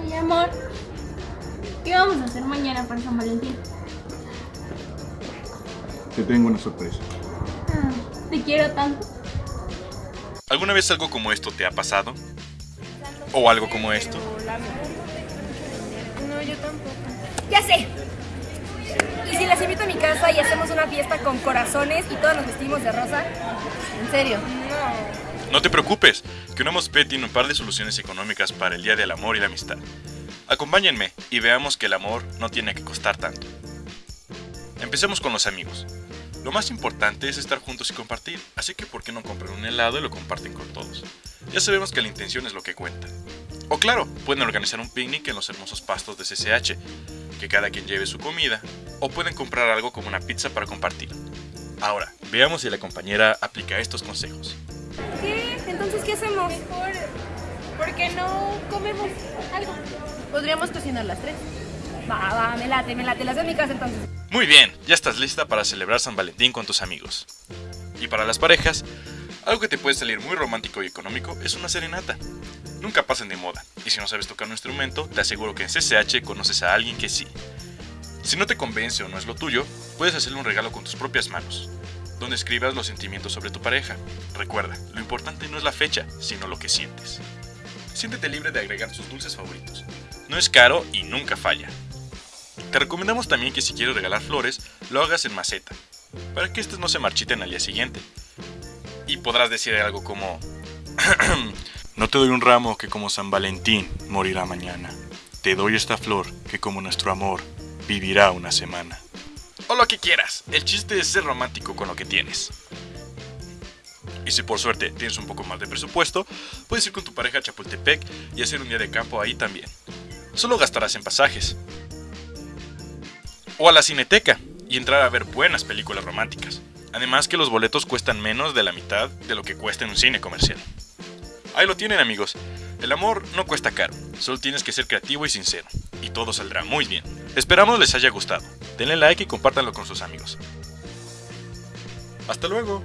Oye, amor, ¿qué vamos a hacer mañana para San Valentín? Te tengo una sorpresa. Ah, te quiero tanto. ¿Alguna vez algo como esto te ha pasado? ¿O algo como esto? No, yo tampoco. Ya sé. ¿Y si las invito a mi casa y hacemos una fiesta con corazones y todos nos vestimos de rosa? ¿En serio? No te preocupes, que una P tiene un par de soluciones económicas para el Día del Amor y la Amistad. Acompáñenme y veamos que el amor no tiene que costar tanto. Empecemos con los amigos. Lo más importante es estar juntos y compartir, así que ¿por qué no compran un helado y lo comparten con todos? Ya sabemos que la intención es lo que cuenta. O claro, pueden organizar un picnic en los hermosos pastos de CCH, que cada quien lleve su comida, o pueden comprar algo como una pizza para compartir. Ahora, veamos si la compañera aplica estos consejos. ¿Qué hacemos? Mejor, ¿por qué no comemos algo? Podríamos cocinar las tres. Va, va, me late, me late. Las de mi casa entonces. Muy bien, ya estás lista para celebrar San Valentín con tus amigos. Y para las parejas, algo que te puede salir muy romántico y económico es una serenata. Nunca pasen de moda, y si no sabes tocar un instrumento, te aseguro que en CCH conoces a alguien que sí. Si no te convence o no es lo tuyo, puedes hacerle un regalo con tus propias manos, donde escribas los sentimientos sobre tu pareja. Recuerda, lo importante no es la fecha, sino lo que sientes. Siéntete libre de agregar sus dulces favoritos. No es caro y nunca falla. Te recomendamos también que si quieres regalar flores, lo hagas en maceta, para que estas no se marchiten al día siguiente. Y podrás decir algo como... no te doy un ramo que como San Valentín morirá mañana. Te doy esta flor que como nuestro amor vivirá una semana. O lo que quieras, el chiste es ser romántico con lo que tienes. Y si por suerte tienes un poco más de presupuesto, puedes ir con tu pareja a Chapultepec y hacer un día de campo ahí también. Solo gastarás en pasajes o a la cineteca y entrar a ver buenas películas románticas. Además que los boletos cuestan menos de la mitad de lo que cuesta en un cine comercial. Ahí lo tienen amigos, el amor no cuesta caro, solo tienes que ser creativo y sincero, y todo saldrá muy bien. Esperamos les haya gustado, denle like y compártanlo con sus amigos. Hasta luego.